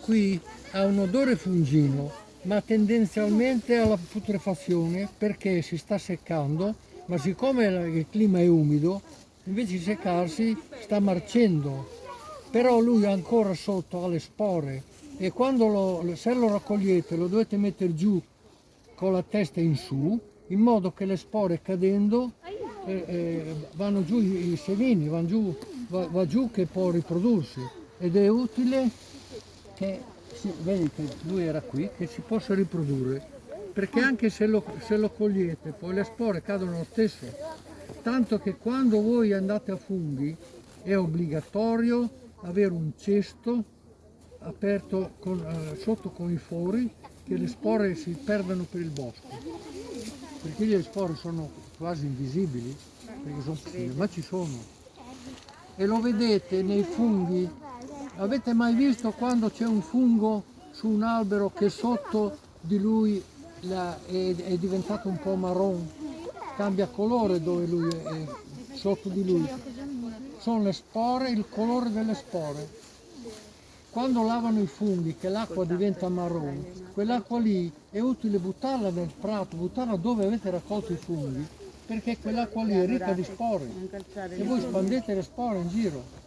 Qui ha un odore fungino, ma tendenzialmente alla putrefazione perché si sta seccando, ma siccome il clima è umido, invece di seccarsi sta marcendo. Però lui ancora sotto ha le spore e quando lo, se lo raccogliete lo dovete mettere giù con la testa in su, in modo che le spore cadendo eh, eh, vanno giù i, semini, vanno giù, va, va giù che può riprodursi ed è utile che si, vedi che lui era qui, che si possa riprodurre, perché anche se lo, se lo cogliete poi le spore cadono lo stesso, tanto che quando voi andate a funghi è obbligatorio avere un cesto aperto con, eh, sotto con i fori che le spore si perdano per il bosco, perché le spore sono quasi invisibili, perché sono piccole, ma ci sono. E lo vedete nei funghi Avete mai visto quando c'è un fungo su un albero che sotto di lui è, è diventato un po' marron? Cambia colore dove lui è, sotto di lui. Sono le spore, il colore delle spore. Quando lavano i funghi, che l'acqua diventa marron, quell'acqua lì è utile buttarla nel prato, buttarla dove avete raccolto i funghi, perché quell'acqua lì è ricca di spore e voi spandete le spore in giro.